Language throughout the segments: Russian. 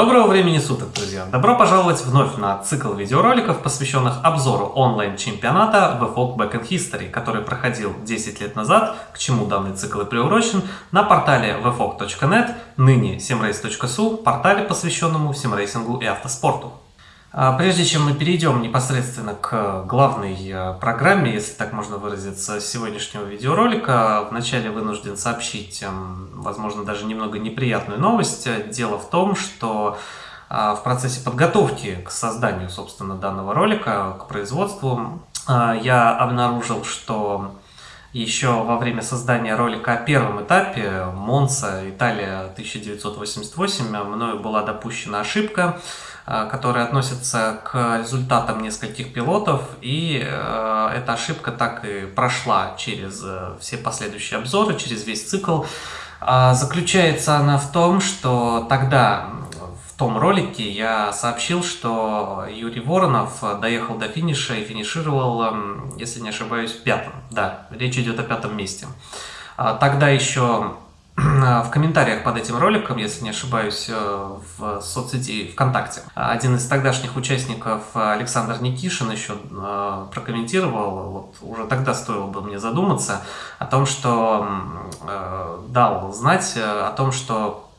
Доброго времени суток, друзья! Добро пожаловать вновь на цикл видеороликов, посвященных обзору онлайн-чемпионата VFOG Backend History, который проходил 10 лет назад, к чему данный цикл и приурочен, на портале vfog.net, ныне simrace.su, портале, посвященному симрейсингу и автоспорту. А, прежде чем мы перейдем непосредственно к главной э, программе, если так можно выразиться, сегодняшнего видеоролика, вначале вынужден сообщить, эм, возможно, даже немного неприятную новость. Дело в том, что а, в процессе подготовки к созданию, собственно, данного ролика, к производству, а, я обнаружил, что еще во время создания ролика о первом этапе Монца, Италия 1988, мною была допущена ошибка, Э, которые относятся к результатам нескольких пилотов, и э, эта ошибка так и прошла через э, все последующие обзоры, через весь цикл. А заключается она в том, что тогда в том ролике я сообщил, что Юрий Воронов доехал до финиша и финишировал, эм, если не ошибаюсь, пятым. Да, речь идет о пятом месте. А тогда еще в комментариях под этим роликом, если не ошибаюсь, э, в соцсети ВКонтакте. Один из тогдашних участников, Александр Никишин, еще э, прокомментировал, вот уже тогда стоило бы мне задуматься о том, что э, дал знать о том, что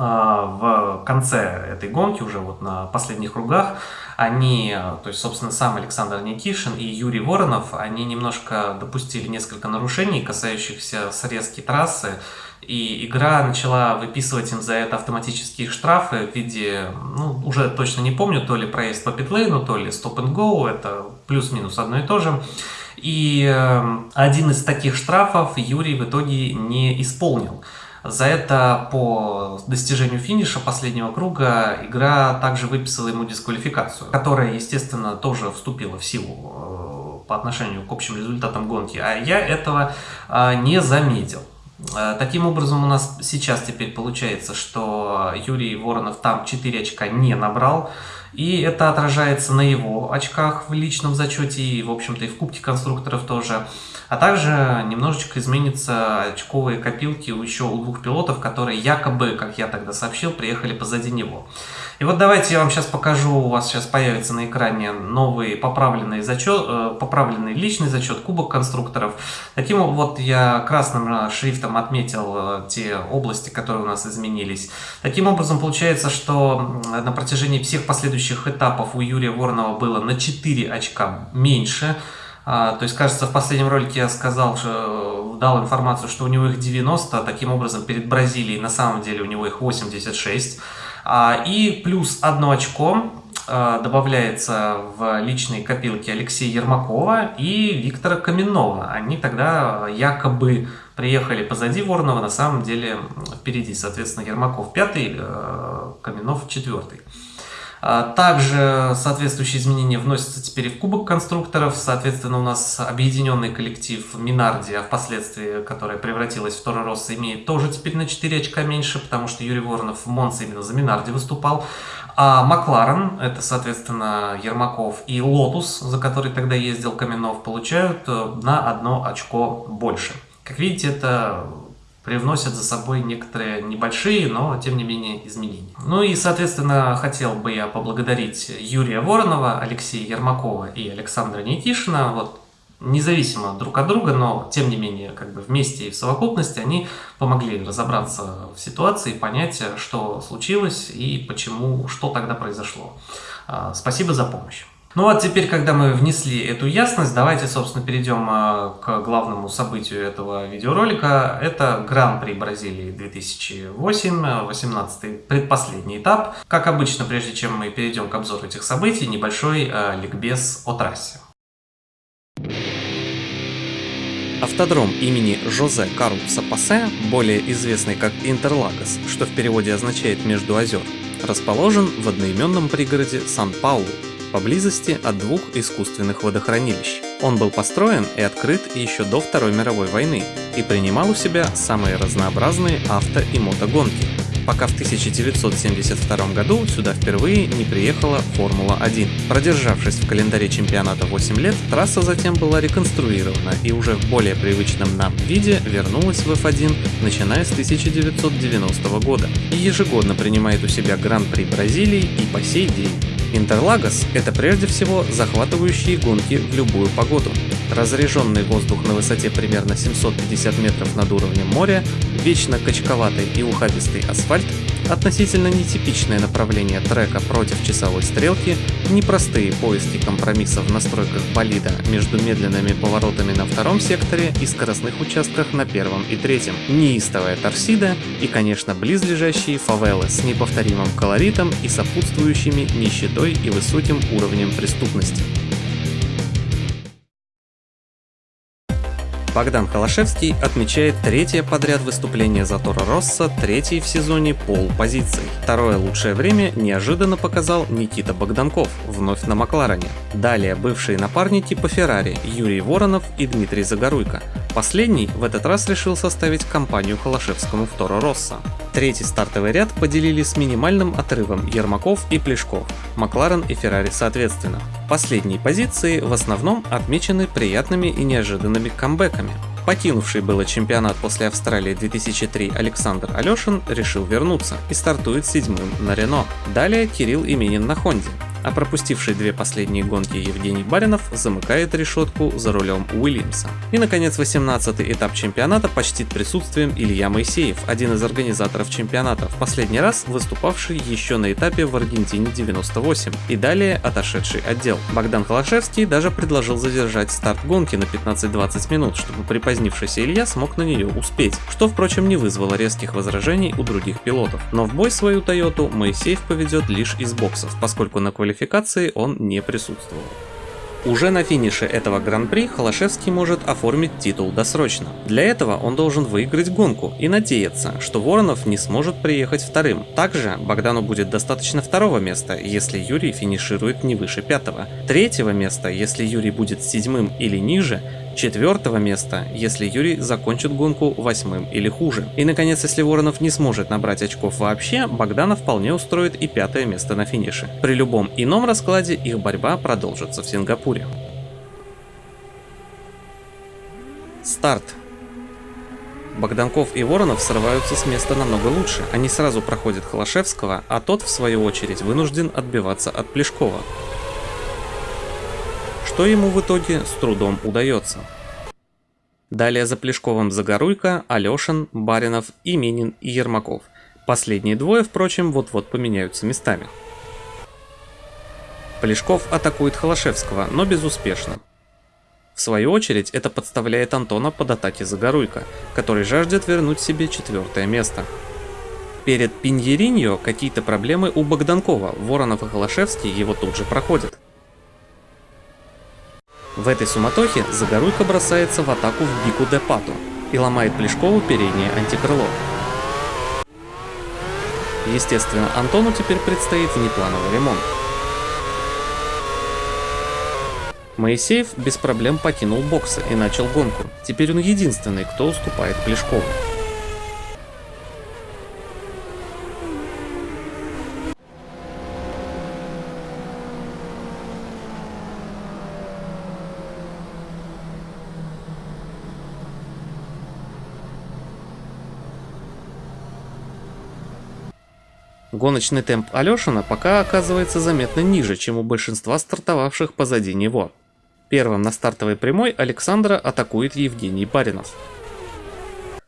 в конце этой гонки, уже вот на последних кругах, они, то есть, собственно, сам Александр Никишин и Юрий Воронов, они немножко допустили несколько нарушений, касающихся срезки трассы, и игра начала выписывать им за это автоматические штрафы в виде, ну, уже точно не помню, то ли проезд по питлейну, то ли стоп and go, это плюс-минус одно и то же. И э, один из таких штрафов Юрий в итоге не исполнил. За это по достижению финиша последнего круга игра также выписала ему дисквалификацию, которая, естественно, тоже вступила в силу э, по отношению к общим результатам гонки, а я этого э, не заметил. Э, таким образом, у нас сейчас теперь получается, что Юрий Воронов там 4 очка не набрал, и это отражается на его очках в личном зачете и, в общем-то, и в Кубке конструкторов тоже. А также немножечко изменятся очковые копилки еще у двух пилотов, которые якобы, как я тогда сообщил, приехали позади него. И вот давайте я вам сейчас покажу, у вас сейчас появится на экране новый поправленный зачет, э, поправленный личный зачет Кубок конструкторов. Таким вот я красным шрифтом отметил э, те области, которые у нас изменились. Таким образом получается, что на протяжении всех последующих этапов у Юрия Воронова было на 4 очка меньше. А, то есть, кажется, в последнем ролике я сказал, что дал информацию, что у него их 90, таким образом перед Бразилией на самом деле у него их 86. А, и плюс одно очко а, добавляется в личные копилки Алексея Ермакова и Виктора Каменного. Они тогда якобы приехали позади Воронова, на самом деле впереди. Соответственно, Ермаков пятый, а, Каменов четвертый. А, также соответствующие изменения вносятся теперь и в кубок конструкторов. Соответственно, у нас объединенный коллектив Минарди, а впоследствии, которая превратилась в Торо Росса, имеет тоже теперь на 4 очка меньше, потому что Юрий Воронов в Монце именно за Минарди выступал. А Макларен, это, соответственно, Ермаков и Лотус, за который тогда ездил Каменов, получают э, на одно очко больше. Как видите, это привносят за собой некоторые небольшие, но тем не менее изменения. Ну и, соответственно, хотел бы я поблагодарить Юрия Воронова, Алексея Ермакова и Александра Никишина. Вот независимо друг от друга, но тем не менее как бы вместе и в совокупности они помогли разобраться в ситуации, понять, что случилось и почему, что тогда произошло. А, спасибо за помощь. Ну а теперь, когда мы внесли эту ясность, давайте, собственно, перейдем а, к главному событию этого видеоролика. Это Гран-при Бразилии 2008, 18 предпоследний этап. Как обычно, прежде чем мы перейдем к обзору этих событий, небольшой э, ликбез о трассе. Автодром имени Жозе Карлоса Пассе, более известный как Интерлагос, что в переводе означает «между озер», расположен в одноименном пригороде Сан-Паулу, поблизости от двух искусственных водохранилищ. Он был построен и открыт еще до Второй мировой войны и принимал у себя самые разнообразные авто и мотогонки. пока в 1972 году сюда впервые не приехала Формула-1. Продержавшись в календаре чемпионата 8 лет, трасса затем была реконструирована и уже в более привычном нам виде вернулась в F1, начиная с 1990 года, и ежегодно принимает у себя Гран-при Бразилии и по сей день. Интерлагос – это прежде всего захватывающие гонки в любую погоду. Разреженный воздух на высоте примерно 750 метров над уровнем моря, вечно качковатый и ухабистый асфальт, относительно нетипичное направление трека против часовой стрелки, непростые поиски компромиссов в настройках болида между медленными поворотами на втором секторе и скоростных участках на первом и третьем, неистовая торсида и, конечно, близлежащие фавелы с неповторимым колоритом и сопутствующими нищетой и высоким уровнем преступности. Богдан Холошевский отмечает третье подряд выступление за Торо Росса, третий в сезоне пол позиций. Второе лучшее время неожиданно показал Никита Богданков, вновь на Макларене. Далее бывшие напарники по Феррари Юрий Воронов и Дмитрий Загоруйко. Последний в этот раз решил составить компанию Холошевскому в Торо Росса. Третий стартовый ряд поделили с минимальным отрывом Ермаков и Плешков, Макларен и Феррари соответственно. Последние позиции в основном отмечены приятными и неожиданными камбэками. Покинувший было чемпионат после Австралии 2003 Александр Алешин решил вернуться и стартует седьмым на Рено. Далее Кирилл Именин на Хонде а пропустивший две последние гонки Евгений Баринов замыкает решетку за рулем Уильямса. И наконец 18-й этап чемпионата почтит присутствием Илья Моисеев, один из организаторов чемпионата, в последний раз выступавший еще на этапе в Аргентине 98 и далее отошедший отдел. Богдан Холошевский даже предложил задержать старт гонки на 15-20 минут, чтобы припозднившийся Илья смог на нее успеть, что впрочем не вызвало резких возражений у других пилотов. Но в бой свою Тойоту Моисеев поведет лишь из боксов, поскольку на квалификации он не присутствовал. Уже на финише этого гран-при Холошевский может оформить титул досрочно. Для этого он должен выиграть гонку и надеяться, что Воронов не сможет приехать вторым. Также Богдану будет достаточно второго места, если Юрий финиширует не выше пятого. Третьего места, если Юрий будет седьмым или ниже, четвертого места, если Юрий закончит гонку восьмым или хуже. И наконец, если Воронов не сможет набрать очков вообще, Богдана вполне устроит и пятое место на финише. При любом ином раскладе их борьба продолжится в Сингапуре. Старт. Богданков и Воронов срываются с места намного лучше. Они сразу проходят Холошевского, а тот, в свою очередь, вынужден отбиваться от Плешкова что ему в итоге с трудом удается. Далее за Плешковым Загоруйко, Алешин, Баринов, Именин и Ермаков. Последние двое, впрочем, вот-вот поменяются местами. Плешков атакует Холошевского, но безуспешно. В свою очередь, это подставляет Антона под атаки Загоруйко, который жаждет вернуть себе четвертое место. Перед Пиньериньо какие-то проблемы у Богданкова, Воронов и Холошевский его тут же проходят. В этой суматохе Загоруйко бросается в атаку в Бику де Пату и ломает Плешкову переднее антикрыло. Естественно, Антону теперь предстоит внеплановый ремонт. Моисеев без проблем покинул боксы и начал гонку. Теперь он единственный, кто уступает Плешкову. Гоночный темп Алешина пока оказывается заметно ниже, чем у большинства стартовавших позади него. Первым на стартовой прямой Александра атакует Евгений Баринов.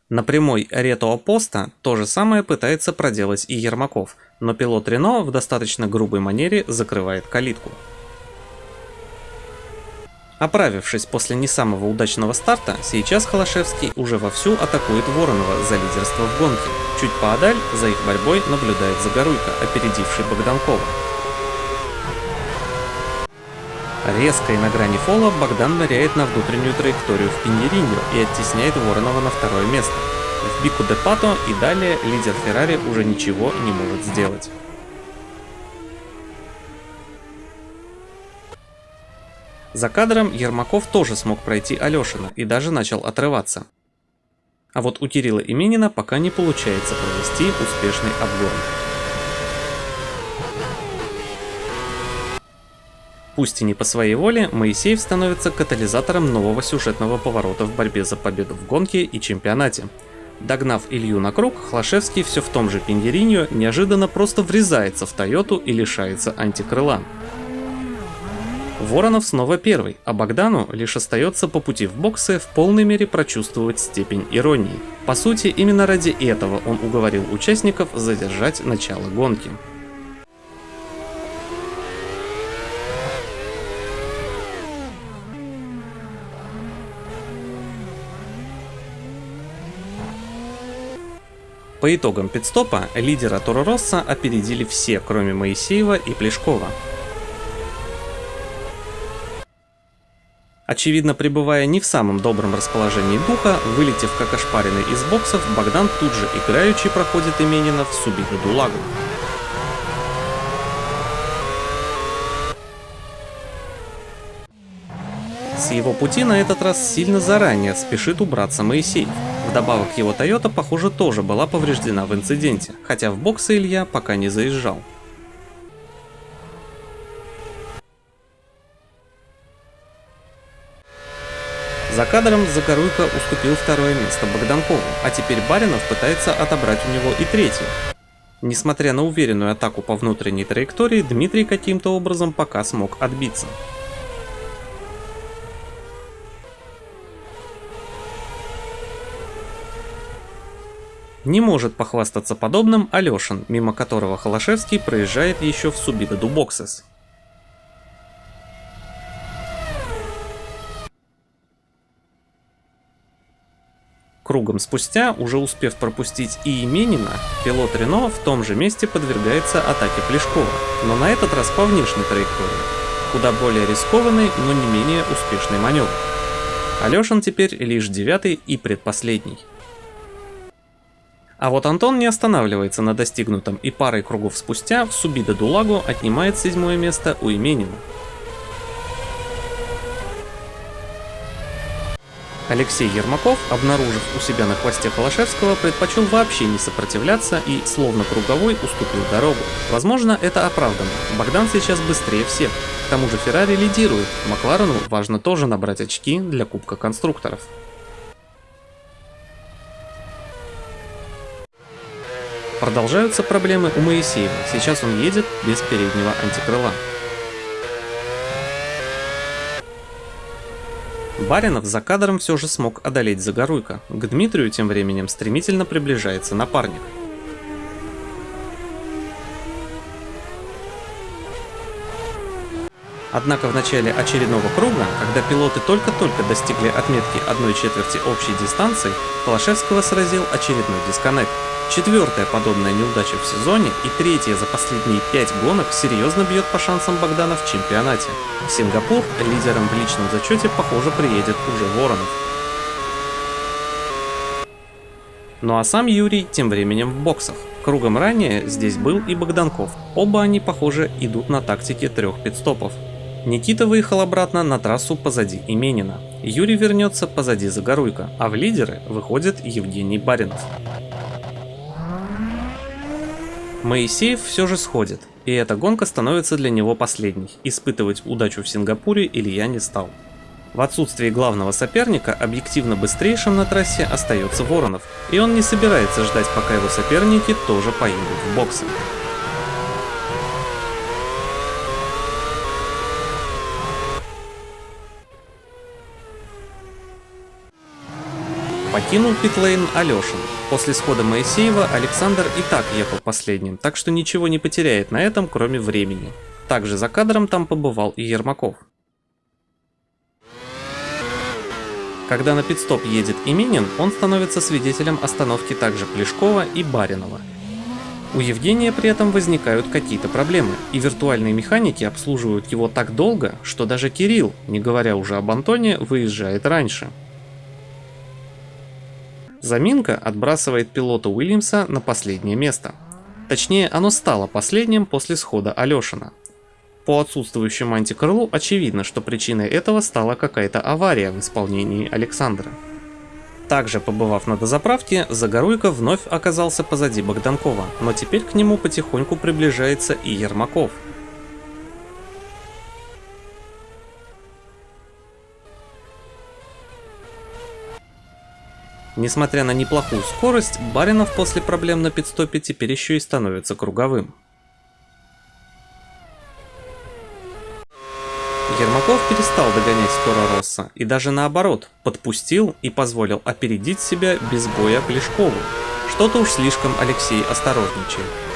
На прямой Рето Поста то же самое пытается проделать и Ермаков, но пилот Рено в достаточно грубой манере закрывает калитку. Оправившись после не самого удачного старта, сейчас Холошевский уже вовсю атакует Воронова за лидерство в гонке. Чуть поодаль за их борьбой наблюдает Загоруйко, опередивший Богданкова. Резко и на грани фола Богдан ныряет на внутреннюю траекторию в Пиньериньо и оттесняет Воронова на второе место. В Бику де Пато и далее лидер Феррари уже ничего не может сделать. За кадром Ермаков тоже смог пройти Алешина и даже начал отрываться. А вот у Кирилла Именина пока не получается провести успешный обгон. Пусть и не по своей воле, Моисеев становится катализатором нового сюжетного поворота в борьбе за победу в гонке и чемпионате. Догнав Илью на круг, Хлашевский все в том же Пиндериньо неожиданно просто врезается в Тойоту и лишается антикрыла. Воронов снова первый, а Богдану лишь остается по пути в боксы в полной мере прочувствовать степень иронии. По сути, именно ради этого он уговорил участников задержать начало гонки. По итогам пидстопа лидера Торо Росса опередили все, кроме Моисеева и Плешкова. Очевидно, пребывая не в самом добром расположении духа, вылетев как ошпаренный из боксов, Богдан тут же играючи проходит Именина в Субиду Дулагу. С его пути на этот раз сильно заранее спешит убраться Моисеев. Вдобавок его Toyota, похоже, тоже была повреждена в инциденте, хотя в боксы Илья пока не заезжал. За кадром Загоруйко уступил второе место Богданкову, а теперь Баринов пытается отобрать у него и третье. Несмотря на уверенную атаку по внутренней траектории, Дмитрий каким-то образом пока смог отбиться. Не может похвастаться подобным Алешин, мимо которого Холошевский проезжает еще в Субида Дубоксес. Кругом спустя, уже успев пропустить и Именина, пилот Рено в том же месте подвергается атаке Плешкова, но на этот раз по внешней траектории. Куда более рискованный, но не менее успешный маневр. Алешин теперь лишь девятый и предпоследний. А вот Антон не останавливается на достигнутом и парой кругов спустя в Субида Дулагу отнимает седьмое место у Именина. Алексей Ермаков, обнаружив у себя на хвосте Холошевского, предпочел вообще не сопротивляться и, словно круговой, уступил дорогу. Возможно, это оправдано. Богдан сейчас быстрее всех. К тому же Феррари лидирует. Макларену важно тоже набрать очки для Кубка конструкторов. Продолжаются проблемы у Моисеева. Сейчас он едет без переднего антикрыла. Баринов за кадром все же смог одолеть Загоруйка. К Дмитрию тем временем стремительно приближается напарник. Однако в начале очередного круга, когда пилоты только-только достигли отметки 1 четверти общей дистанции, Холошевского сразил очередной дисконнект. Четвертая подобная неудача в сезоне и третья за последние пять гонок серьезно бьет по шансам Богдана в чемпионате. В Сингапур лидером в личном зачете, похоже, приедет уже Воронов. Ну а сам Юрий тем временем в боксах. Кругом ранее здесь был и Богданков. Оба они, похоже, идут на тактике трех пидстопов. Никита выехал обратно на трассу позади Именина. Юрий вернется позади Загоруйка, а в лидеры выходит Евгений Баринов. Моисеев все же сходит, и эта гонка становится для него последней. Испытывать удачу в Сингапуре Илья не стал. В отсутствии главного соперника объективно быстрейшим на трассе остается Воронов, и он не собирается ждать, пока его соперники тоже поедут в боксы. Покинул питлейн Алешин. После схода Моисеева Александр и так ехал последним, так что ничего не потеряет на этом, кроме времени. Также за кадром там побывал и Ермаков. Когда на пидстоп едет Именин, он становится свидетелем остановки также Плешкова и Баринова. У Евгения при этом возникают какие-то проблемы, и виртуальные механики обслуживают его так долго, что даже Кирилл, не говоря уже об Антоне, выезжает раньше. Заминка отбрасывает пилота Уильямса на последнее место. Точнее, оно стало последним после схода Алешина. По отсутствующему антикрылу очевидно, что причиной этого стала какая-то авария в исполнении Александра. Также побывав на дозаправке, Загоруйко вновь оказался позади Богданкова, но теперь к нему потихоньку приближается и Ермаков. Несмотря на неплохую скорость, Баринов после проблем на пидстопе теперь еще и становится круговым. Ермаков перестал догонять Тора Росса и даже наоборот, подпустил и позволил опередить себя без боя Плешкову. Что-то уж слишком Алексей осторожничает.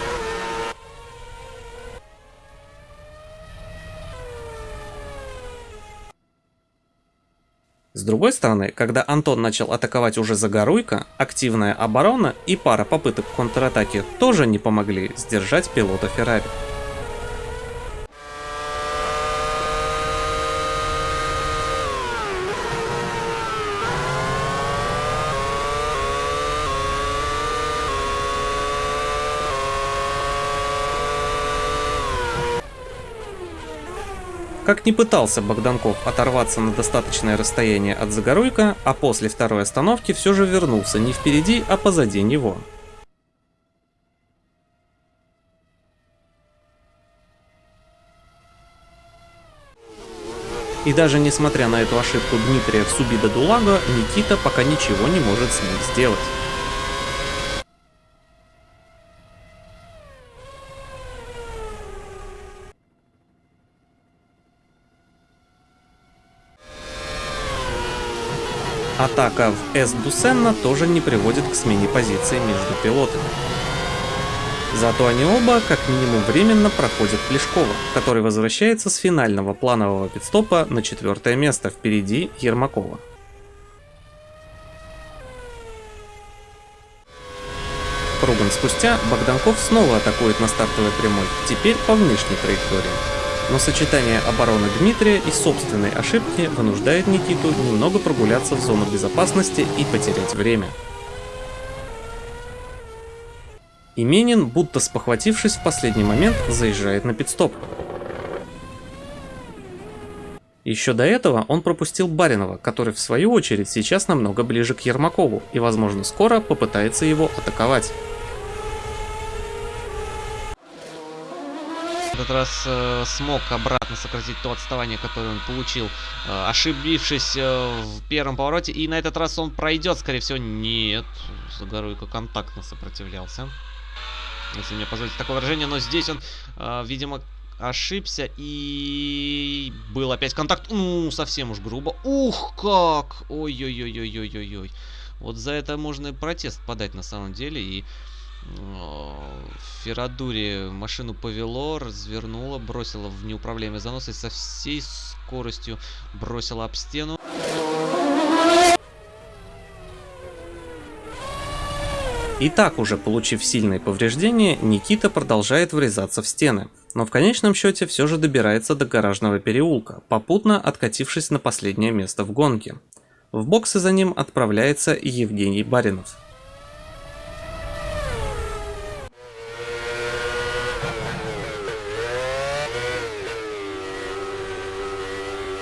С другой стороны, когда Антон начал атаковать уже Загоруйко, активная оборона и пара попыток контратаки тоже не помогли сдержать пилота Феррари. Как ни пытался Богданков оторваться на достаточное расстояние от Загоруйка, а после второй остановки все же вернулся не впереди, а позади него. И даже несмотря на эту ошибку Дмитрия в Субида Дулага, Никита пока ничего не может с ним сделать. Атака в С Дусенна тоже не приводит к смене позиции между пилотами. Зато они оба, как минимум временно, проходят Плешкова, который возвращается с финального планового пидстопа на четвертое место впереди Ермакова. Кругом спустя Богданков снова атакует на стартовой прямой, теперь по внешней траектории но сочетание обороны Дмитрия и собственной ошибки вынуждает Никиту немного прогуляться в зону безопасности и потерять время. Именин, будто спохватившись в последний момент, заезжает на пидстоп. Еще до этого он пропустил Баринова, который в свою очередь сейчас намного ближе к Ермакову и возможно скоро попытается его атаковать. Этот раз э, смог обратно сократить то отставание, которое он получил, э, ошибившись э, в первом повороте. И на этот раз он пройдет, скорее всего. Нет, Загоруйко контактно сопротивлялся. Если мне позволить такое выражение. Но здесь он, э, видимо, ошибся. И был опять контакт. Ну, совсем уж грубо. Ух, как! Ой-ой-ой-ой-ой-ой-ой. Вот за это можно и протест подать на самом деле. И Ферадури машину повело, развернуло, бросило в неуправляемый занос и со всей скоростью бросило об стену. И так уже получив сильные повреждения, Никита продолжает врезаться в стены, но в конечном счете все же добирается до гаражного переулка, попутно откатившись на последнее место в гонке. В боксы за ним отправляется Евгений Баринов.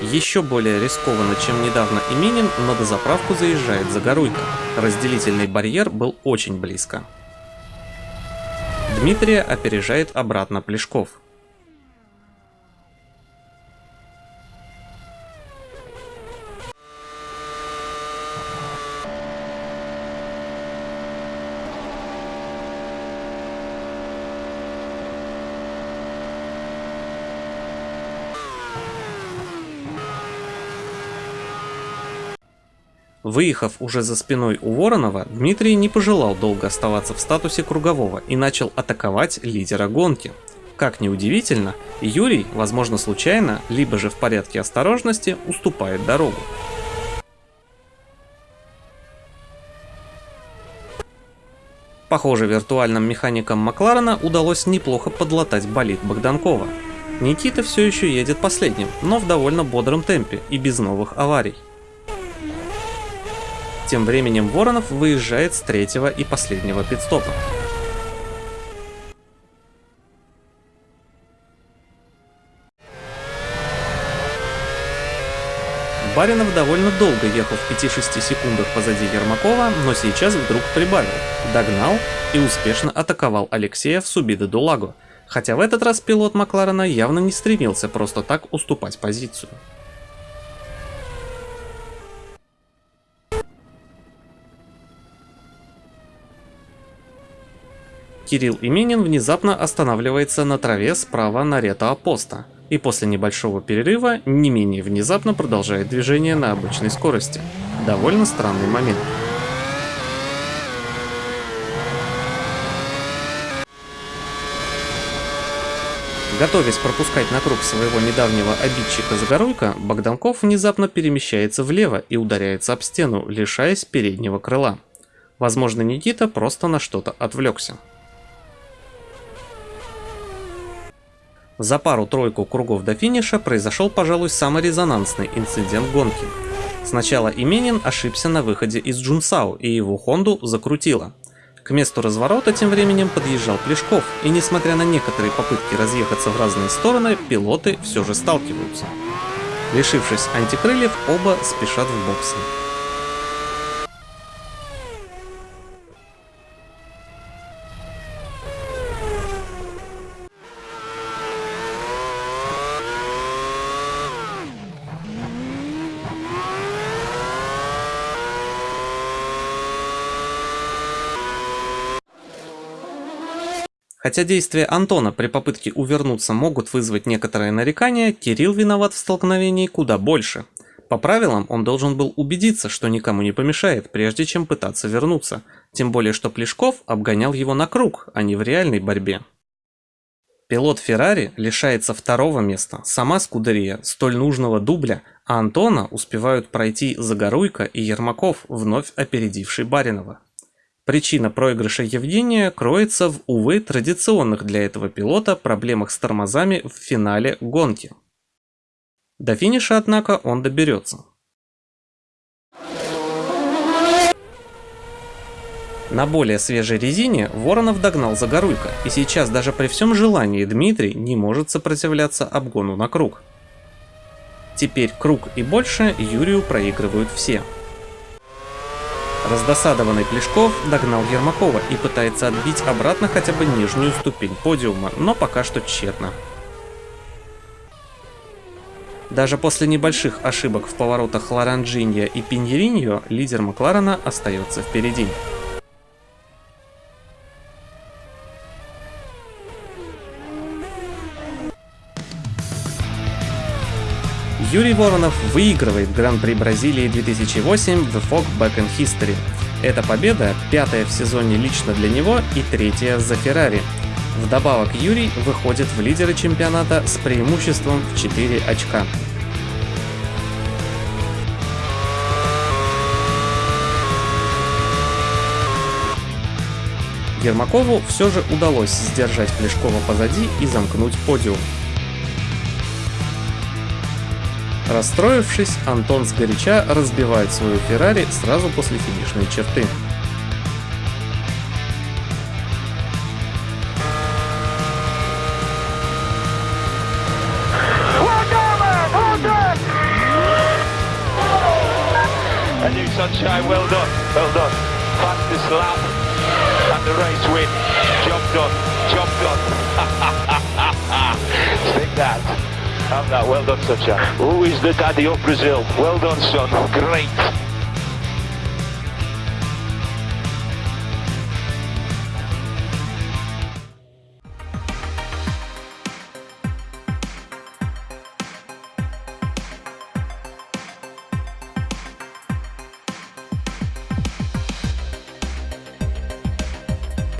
Еще более рискованно, чем недавно Именин, на дозаправку заезжает Загоруйко. Разделительный барьер был очень близко. Дмитрия опережает обратно Плешков. Выехав уже за спиной у Воронова, Дмитрий не пожелал долго оставаться в статусе кругового и начал атаковать лидера гонки. Как ни удивительно, Юрий, возможно случайно, либо же в порядке осторожности, уступает дорогу. Похоже, виртуальным механикам Макларена удалось неплохо подлатать болид Богданкова. Никита все еще едет последним, но в довольно бодром темпе и без новых аварий. Тем временем Воронов выезжает с третьего и последнего пидстопа. Баринов довольно долго ехал в 5-6 секундах позади Ермакова, но сейчас вдруг прибавил, догнал и успешно атаковал Алексея в Субида-Дулаго, хотя в этот раз пилот Макларена явно не стремился просто так уступать позицию. Кирилл Именин внезапно останавливается на траве справа на Рето Апоста и после небольшого перерыва не менее внезапно продолжает движение на обычной скорости. Довольно странный момент. Готовясь пропускать на круг своего недавнего обидчика Загоруйка, Богданков внезапно перемещается влево и ударяется об стену, лишаясь переднего крыла. Возможно, Никита просто на что-то отвлекся. За пару-тройку кругов до финиша произошел, пожалуй, самый резонансный инцидент гонки. Сначала Именин ошибся на выходе из Джунсау и его Хонду закрутило. К месту разворота тем временем подъезжал Плешков, и несмотря на некоторые попытки разъехаться в разные стороны, пилоты все же сталкиваются. Лишившись антикрыльев, оба спешат в боксы. Хотя действия Антона при попытке увернуться могут вызвать некоторые нарекания, Кирилл виноват в столкновении куда больше. По правилам он должен был убедиться, что никому не помешает, прежде чем пытаться вернуться, тем более что Плешков обгонял его на круг, а не в реальной борьбе. Пилот Феррари лишается второго места, сама Скудерия столь нужного дубля, а Антона успевают пройти Загоруйко и Ермаков, вновь опередивший Баринова. Причина проигрыша Евгения кроется в, увы, традиционных для этого пилота проблемах с тормозами в финале гонки. До финиша, однако, он доберется. На более свежей резине Воронов догнал Загоруйко, и сейчас даже при всем желании Дмитрий не может сопротивляться обгону на круг. Теперь круг и больше Юрию проигрывают все. Раздосадованный Плешков догнал Ермакова и пытается отбить обратно хотя бы нижнюю ступень подиума, но пока что тщетно. Даже после небольших ошибок в поворотах Лоранджинья и Пиньериньо лидер Макларена остается впереди. Юрий Воронов выигрывает Гран-при Бразилии 2008 The Fog Back in History. Эта победа пятая в сезоне лично для него и третья за Феррари. Вдобавок Юрий выходит в лидеры чемпионата с преимуществом в 4 очка. Ермакову все же удалось сдержать Плешкова позади и замкнуть подиум. Расстроившись, Антон сгоряча разбивает свою Феррари сразу после финишной черты. Job done, job done. Take that. Have that. Well done, Sunshine. Who is the daddy of Brazil? Well done, son. Great.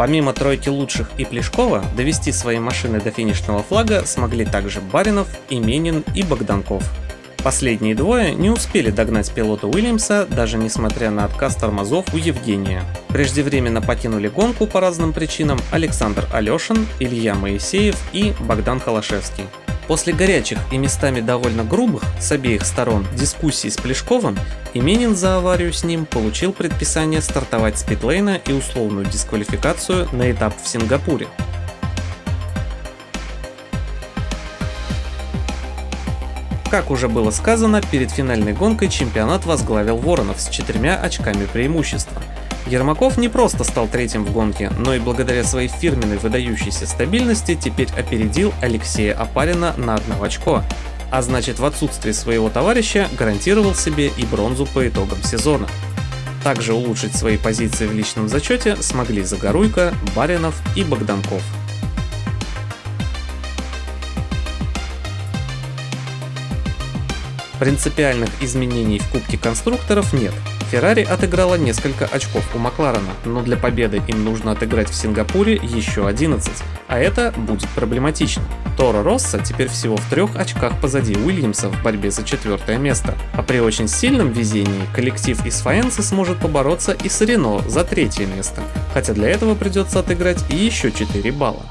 Помимо тройки лучших и Плешкова, довести свои машины до финишного флага смогли также Баринов, Именин и Богданков. Последние двое не успели догнать пилота Уильямса, даже несмотря на отказ тормозов у Евгения. Преждевременно покинули гонку по разным причинам Александр Алешин, Илья Моисеев и Богдан Холошевский. После горячих и местами довольно грубых с обеих сторон дискуссий с Плешковым, Именин за аварию с ним получил предписание стартовать с питлейна и условную дисквалификацию на этап в Сингапуре. Как уже было сказано, перед финальной гонкой чемпионат возглавил Воронов с четырьмя очками преимущества. Ермаков не просто стал третьим в гонке, но и благодаря своей фирменной выдающейся стабильности теперь опередил Алексея Апарина на одно очко, а значит в отсутствии своего товарища гарантировал себе и бронзу по итогам сезона. Также улучшить свои позиции в личном зачете смогли Загоруйко, Баринов и Богданков. Принципиальных изменений в Кубке конструкторов нет. Феррари отыграла несколько очков у Макларена, но для победы им нужно отыграть в Сингапуре еще 11, а это будет проблематично. Торо Росса теперь всего в трех очках позади Уильямса в борьбе за четвертое место, а при очень сильном везении коллектив из Фаенсы сможет побороться и с Рено за третье место, хотя для этого придется отыграть еще 4 балла.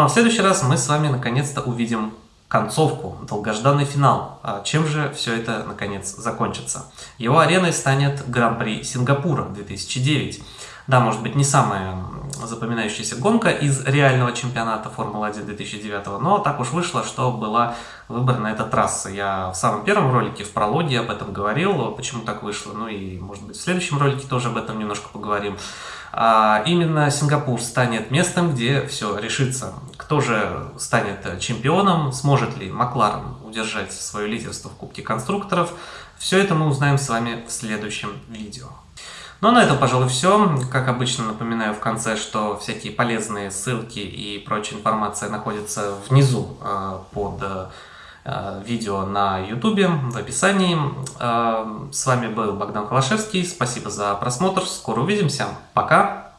Ну а в следующий раз мы с вами наконец-то увидим концовку, долгожданный финал. А чем же все это наконец закончится? Его ареной станет Гран-при Сингапура 2009. Да, может быть не самая запоминающаяся гонка из реального чемпионата Формулы-1 2009, но так уж вышло, что была выбрана эта трасса. Я в самом первом ролике, в прологе об этом говорил, почему так вышло, ну и может быть в следующем ролике тоже об этом немножко поговорим. А именно Сингапур станет местом, где все решится. Кто же станет чемпионом, сможет ли Макларен удержать свое лидерство в Кубке конструкторов, все это мы узнаем с вами в следующем видео. Ну а на этом, пожалуй, все. Как обычно, напоминаю в конце, что всякие полезные ссылки и прочая информация находятся внизу э, под э, видео на YouTube в описании. Э, с вами был Богдан Холошевский. Спасибо за просмотр. Скоро увидимся. Пока!